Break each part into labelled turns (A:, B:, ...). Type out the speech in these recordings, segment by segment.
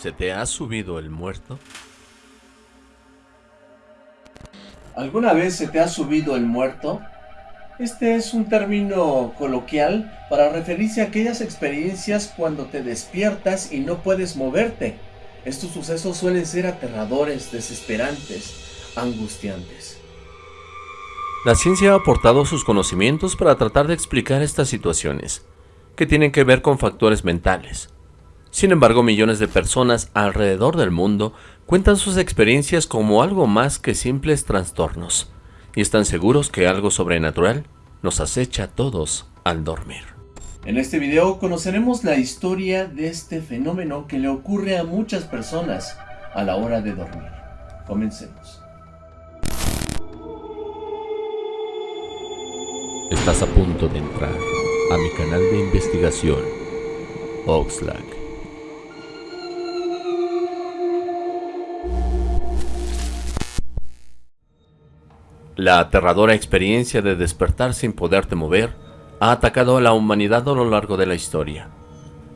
A: ¿Se te ha subido el muerto?
B: ¿Alguna vez se te ha subido el muerto? Este es un término coloquial para referirse a aquellas experiencias cuando te despiertas y no puedes moverte. Estos sucesos suelen ser aterradores, desesperantes, angustiantes.
A: La ciencia ha aportado sus conocimientos para tratar de explicar estas situaciones, que tienen que ver con factores mentales, sin embargo, millones de personas alrededor del mundo cuentan sus experiencias como algo más que simples trastornos, y están seguros que algo sobrenatural nos acecha a todos al dormir.
B: En este video conoceremos la historia de este fenómeno que le ocurre a muchas personas a la hora de dormir. Comencemos.
A: Estás a punto de entrar a mi canal de investigación, Oxlack. La aterradora experiencia de despertar sin poderte mover ha atacado a la humanidad a lo largo de la historia.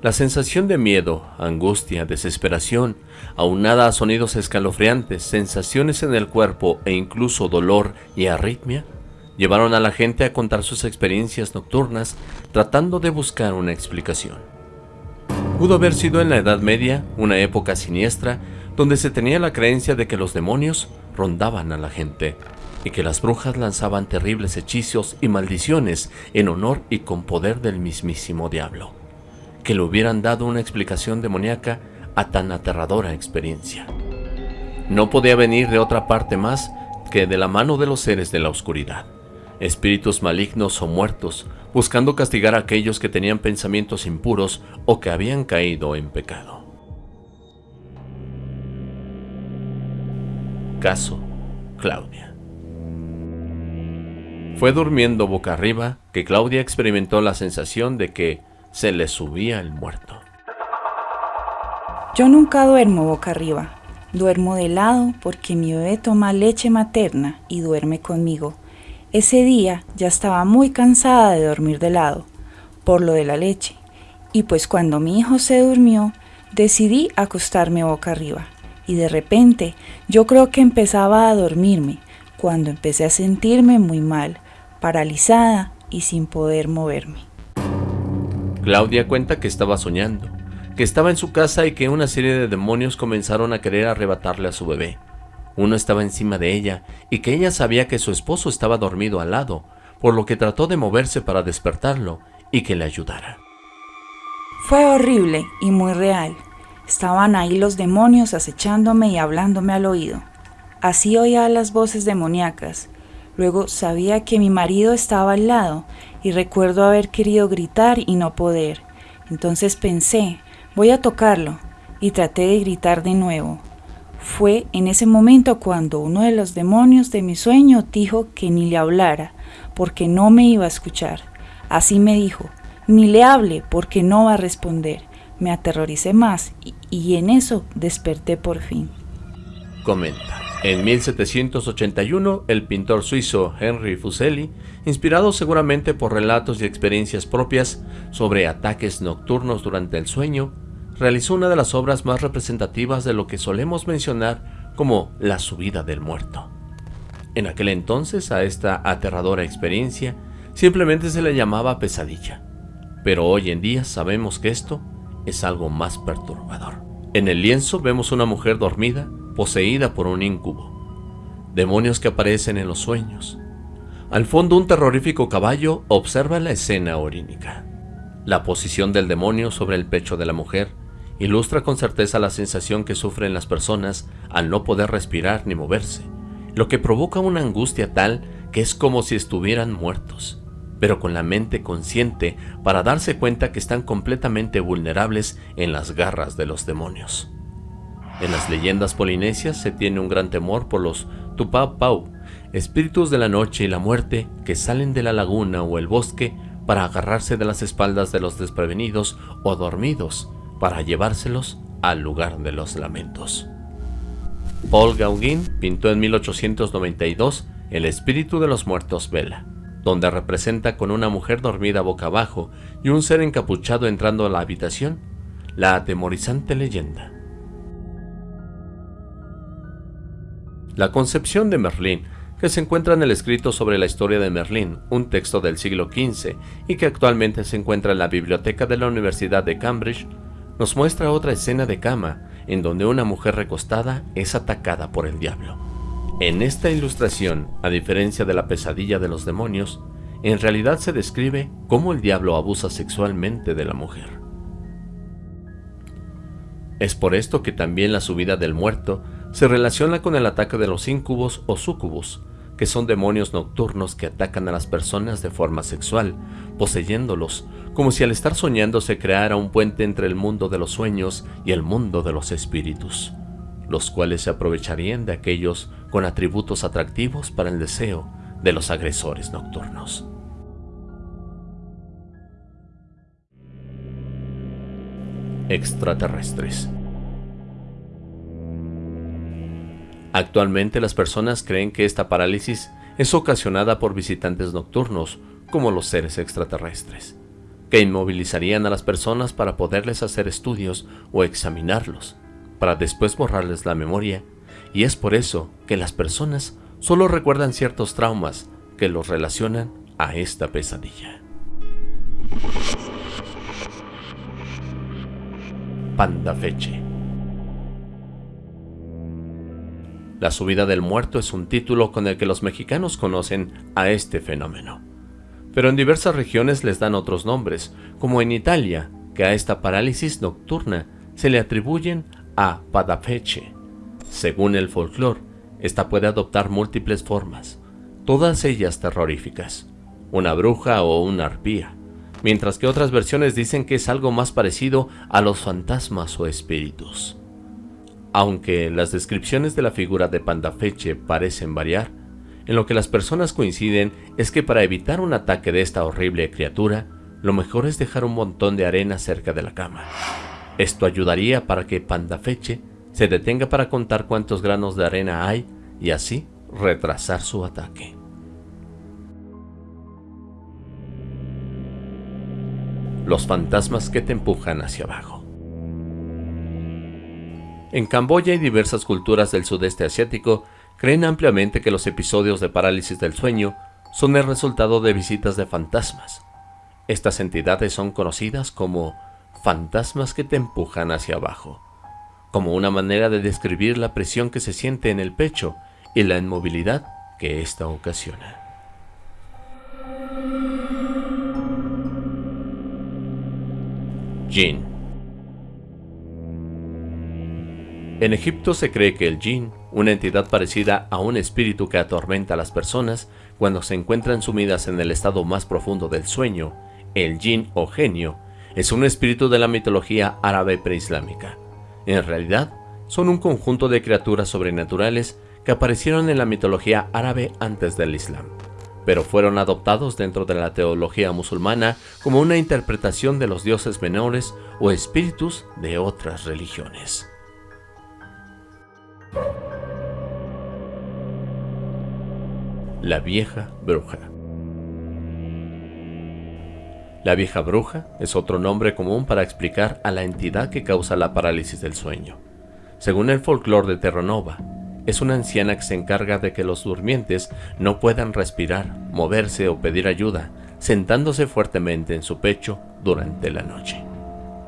A: La sensación de miedo, angustia, desesperación, aunada a sonidos escalofriantes, sensaciones en el cuerpo e incluso dolor y arritmia, llevaron a la gente a contar sus experiencias nocturnas tratando de buscar una explicación. Pudo haber sido en la Edad Media, una época siniestra, donde se tenía la creencia de que los demonios rondaban a la gente, y que las brujas lanzaban terribles hechizos y maldiciones en honor y con poder del mismísimo diablo, que le hubieran dado una explicación demoníaca a tan aterradora experiencia. No podía venir de otra parte más que de la mano de los seres de la oscuridad, espíritus malignos o muertos, buscando castigar a aquellos que tenían pensamientos impuros o que habían caído en pecado. Caso Claudia fue durmiendo boca arriba que Claudia experimentó la sensación de que se le subía el muerto.
C: Yo nunca duermo boca arriba. Duermo de lado porque mi bebé toma leche materna y duerme conmigo. Ese día ya estaba muy cansada de dormir de lado, por lo de la leche. Y pues cuando mi hijo se durmió, decidí acostarme boca arriba. Y de repente yo creo que empezaba a dormirme, cuando empecé a sentirme muy mal paralizada y sin poder moverme.
A: Claudia cuenta que estaba soñando, que estaba en su casa y que una serie de demonios comenzaron a querer arrebatarle a su bebé. Uno estaba encima de ella y que ella sabía que su esposo estaba dormido al lado, por lo que trató de moverse para despertarlo y que le ayudara.
C: Fue horrible y muy real. Estaban ahí los demonios acechándome y hablándome al oído. Así oía las voces demoníacas, Luego sabía que mi marido estaba al lado y recuerdo haber querido gritar y no poder. Entonces pensé, voy a tocarlo y traté de gritar de nuevo. Fue en ese momento cuando uno de los demonios de mi sueño dijo que ni le hablara, porque no me iba a escuchar. Así me dijo, ni le hable porque no va a responder. Me aterroricé más y, y en eso desperté por fin.
A: Comenta. En 1781, el pintor suizo Henry Fuseli, inspirado seguramente por relatos y experiencias propias sobre ataques nocturnos durante el sueño, realizó una de las obras más representativas de lo que solemos mencionar como la subida del muerto. En aquel entonces a esta aterradora experiencia simplemente se le llamaba pesadilla, pero hoy en día sabemos que esto es algo más perturbador. En el lienzo vemos una mujer dormida poseída por un incubo. Demonios que aparecen en los sueños. Al fondo un terrorífico caballo observa la escena orínica. La posición del demonio sobre el pecho de la mujer ilustra con certeza la sensación que sufren las personas al no poder respirar ni moverse, lo que provoca una angustia tal que es como si estuvieran muertos, pero con la mente consciente para darse cuenta que están completamente vulnerables en las garras de los demonios. En las leyendas polinesias se tiene un gran temor por los Tupapau, espíritus de la noche y la muerte que salen de la laguna o el bosque para agarrarse de las espaldas de los desprevenidos o dormidos para llevárselos al lugar de los lamentos. Paul Gauguin pintó en 1892 El espíritu de los muertos Vela, donde representa con una mujer dormida boca abajo y un ser encapuchado entrando a la habitación, la atemorizante leyenda La concepción de Merlín, que se encuentra en el escrito sobre la historia de Merlín, un texto del siglo XV y que actualmente se encuentra en la biblioteca de la Universidad de Cambridge, nos muestra otra escena de cama en donde una mujer recostada es atacada por el diablo. En esta ilustración, a diferencia de la pesadilla de los demonios, en realidad se describe cómo el diablo abusa sexualmente de la mujer. Es por esto que también la subida del muerto se relaciona con el ataque de los incubos o sucubus, que son demonios nocturnos que atacan a las personas de forma sexual, poseyéndolos, como si al estar soñando se creara un puente entre el mundo de los sueños y el mundo de los espíritus, los cuales se aprovecharían de aquellos con atributos atractivos para el deseo de los agresores nocturnos. Extraterrestres Actualmente las personas creen que esta parálisis es ocasionada por visitantes nocturnos, como los seres extraterrestres, que inmovilizarían a las personas para poderles hacer estudios o examinarlos, para después borrarles la memoria, y es por eso que las personas solo recuerdan ciertos traumas que los relacionan a esta pesadilla. Panda La subida del muerto es un título con el que los mexicanos conocen a este fenómeno. Pero en diversas regiones les dan otros nombres, como en Italia, que a esta parálisis nocturna se le atribuyen a Padafeche. Según el folclore, esta puede adoptar múltiples formas, todas ellas terroríficas, una bruja o una arpía, mientras que otras versiones dicen que es algo más parecido a los fantasmas o espíritus. Aunque las descripciones de la figura de Pandafeche parecen variar, en lo que las personas coinciden es que para evitar un ataque de esta horrible criatura, lo mejor es dejar un montón de arena cerca de la cama. Esto ayudaría para que Pandafeche se detenga para contar cuántos granos de arena hay y así retrasar su ataque. Los fantasmas que te empujan hacia abajo. En Camboya y diversas culturas del sudeste asiático creen ampliamente que los episodios de parálisis del sueño son el resultado de visitas de fantasmas. Estas entidades son conocidas como fantasmas que te empujan hacia abajo, como una manera de describir la presión que se siente en el pecho y la inmovilidad que ésta ocasiona. Jin En Egipto se cree que el jinn, una entidad parecida a un espíritu que atormenta a las personas cuando se encuentran sumidas en el estado más profundo del sueño, el jinn o genio, es un espíritu de la mitología árabe preislámica. En realidad, son un conjunto de criaturas sobrenaturales que aparecieron en la mitología árabe antes del Islam, pero fueron adoptados dentro de la teología musulmana como una interpretación de los dioses menores o espíritus de otras religiones. La vieja bruja. La vieja bruja es otro nombre común para explicar a la entidad que causa la parálisis del sueño. Según el folclore de Terranova, es una anciana que se encarga de que los durmientes no puedan respirar, moverse o pedir ayuda, sentándose fuertemente en su pecho durante la noche.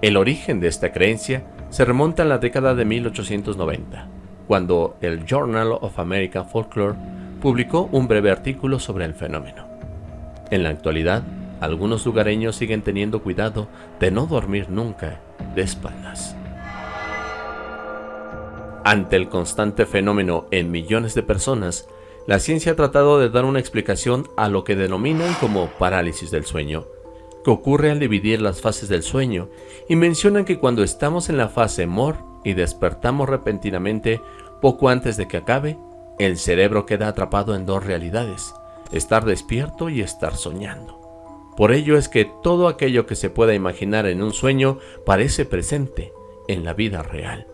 A: El origen de esta creencia se remonta a la década de 1890, cuando el Journal of American Folklore publicó un breve artículo sobre el fenómeno. En la actualidad, algunos lugareños siguen teniendo cuidado de no dormir nunca de espaldas. Ante el constante fenómeno en millones de personas, la ciencia ha tratado de dar una explicación a lo que denominan como parálisis del sueño, que ocurre al dividir las fases del sueño, y mencionan que cuando estamos en la fase MOR y despertamos repentinamente poco antes de que acabe, el cerebro queda atrapado en dos realidades, estar despierto y estar soñando. Por ello es que todo aquello que se pueda imaginar en un sueño parece presente en la vida real.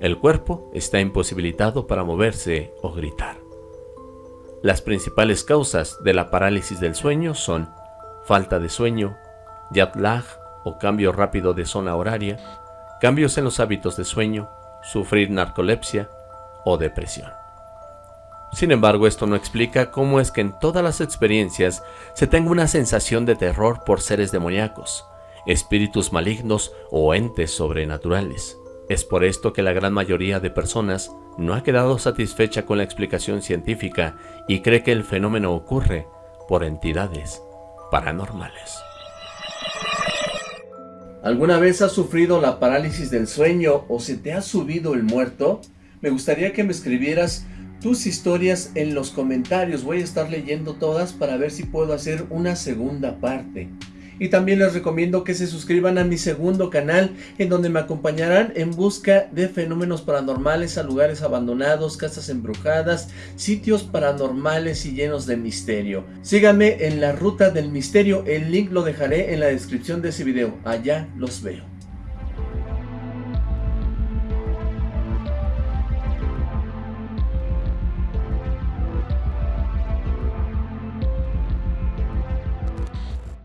A: El cuerpo está imposibilitado para moverse o gritar. Las principales causas de la parálisis del sueño son falta de sueño, jet lag o cambio rápido de zona horaria, cambios en los hábitos de sueño, sufrir narcolepsia o depresión.
D: Sin embargo, esto no explica cómo es que en todas las experiencias se tenga una sensación de terror por seres demoníacos, espíritus malignos o entes sobrenaturales. Es por esto que la gran mayoría de personas no ha quedado satisfecha con la explicación científica y cree que el fenómeno ocurre por entidades paranormales.
A: ¿Alguna vez has sufrido la parálisis del sueño o se te ha subido el muerto? Me gustaría que me escribieras tus historias en los comentarios. Voy a estar leyendo todas para ver si puedo hacer una segunda parte. Y también les recomiendo que se suscriban a mi segundo canal en donde me acompañarán en busca de fenómenos paranormales a lugares abandonados, casas embrujadas, sitios paranormales y llenos de misterio. Síganme en la ruta del misterio, el link lo dejaré en la descripción de ese video. Allá los veo.